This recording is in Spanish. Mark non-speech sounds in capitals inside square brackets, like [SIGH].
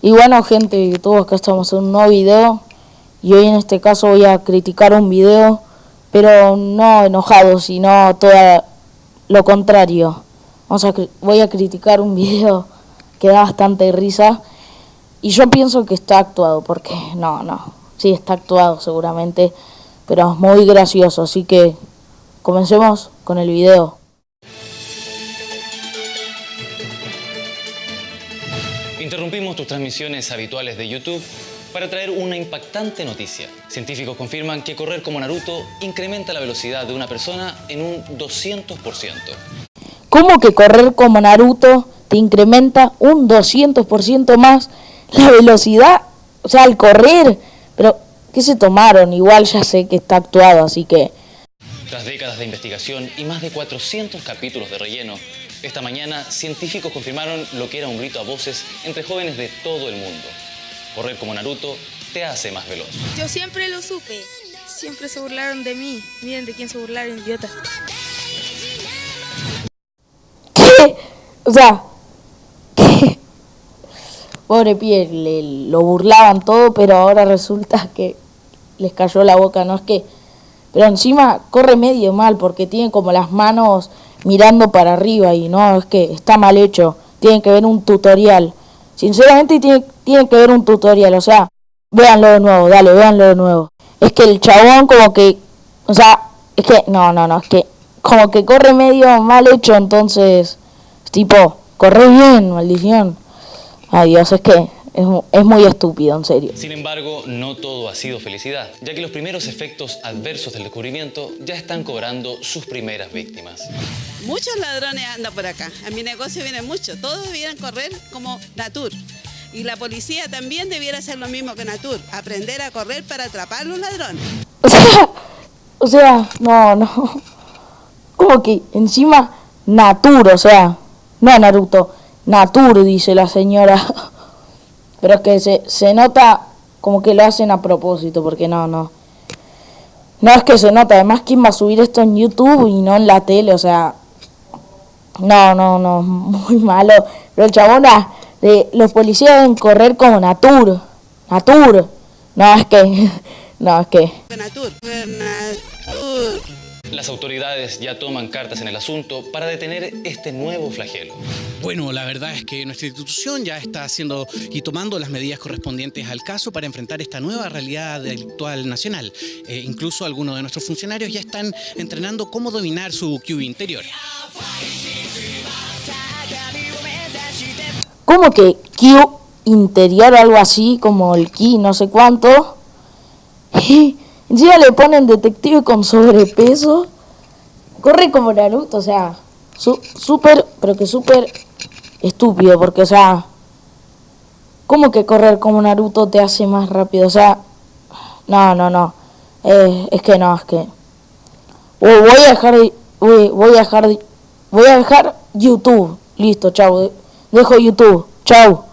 Y bueno gente de YouTube, acá estamos en un nuevo video y hoy en este caso voy a criticar un video, pero no enojado, sino todo lo contrario. Vamos a, voy a criticar un video que da bastante risa y yo pienso que está actuado, porque no, no, sí está actuado seguramente, pero es muy gracioso, así que comencemos con el video. Interrumpimos tus transmisiones habituales de YouTube para traer una impactante noticia. Científicos confirman que correr como Naruto incrementa la velocidad de una persona en un 200%. ¿Cómo que correr como Naruto te incrementa un 200% más la velocidad? O sea, al correr. Pero, ¿qué se tomaron? Igual ya sé que está actuado, así que... Tras décadas de investigación y más de 400 capítulos de relleno, esta mañana, científicos confirmaron lo que era un grito a voces entre jóvenes de todo el mundo. Correr como Naruto te hace más veloz. Yo siempre lo supe. Siempre se burlaron de mí. Miren de quién se burlaron, idiota. ¿Qué? O sea, ¿qué? Pobre piel, lo burlaban todo, pero ahora resulta que les cayó la boca. No es que... Pero encima corre medio mal porque tiene como las manos mirando para arriba y no, es que está mal hecho, tienen que ver un tutorial. Sinceramente tienen, que ver un tutorial, o sea, véanlo de nuevo, dale, véanlo de nuevo. Es que el chabón como que, o sea, es que, no, no, no, es que como que corre medio mal hecho, entonces, tipo, corre bien, maldición. Ay Dios, es que es, muy estúpido, en serio. Sin embargo, no todo ha sido felicidad, ya que los primeros efectos adversos del descubrimiento ya están cobrando sus primeras víctimas. Muchos ladrones andan por acá. A mi negocio vienen muchos. Todos debieran correr como Natur. Y la policía también debiera hacer lo mismo que Natur. Aprender a correr para atrapar a los ladrones. [LAUGHS] O sea, o sea, no, no. Como que encima Natur, o sea, no Naruto. Natur, dice la señora. [LAUGHS] Pero es que se, se nota como que lo hacen a propósito, porque no, no. No es que se nota, además quién va a subir esto en YouTube y no en la tele, o sea, no, no, no, [LAUGHS] muy malo. Pero el chabón, ah, de, los policías deben correr como Natur, Natur. No, es que, [LAUGHS] no, es que... Natur, Natur. Las autoridades ya toman cartas en el asunto para detener este nuevo flagelo. Bueno, la verdad es que nuestra institución ya está haciendo y tomando las medidas correspondientes al caso para enfrentar esta nueva realidad delictual nacional. Eh, incluso algunos de nuestros funcionarios ya están entrenando cómo dominar su Q interior. ¿Cómo que Q interior o algo así, como el Ki no sé cuánto? [LAUGHS] Encima le ponen detective con sobrepeso. Corre como Naruto, o sea, súper, pero que súper estúpido, porque, o sea, ¿cómo que correr como Naruto te hace más rápido? O sea, no, no, no. Eh, es que no, es que... voy a dejar, voy a dejar, voy a dejar YouTube. Listo, chao. Dejo YouTube. Chao.